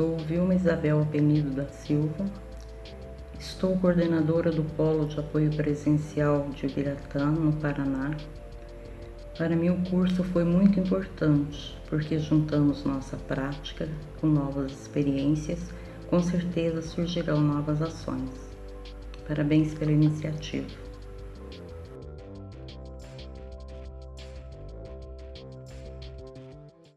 Sou Vilma Isabel Penido da Silva, estou coordenadora do Polo de Apoio Presencial de Ibiratã, no Paraná. Para mim, o curso foi muito importante, porque juntamos nossa prática com novas experiências, com certeza surgirão novas ações. Parabéns pela iniciativa.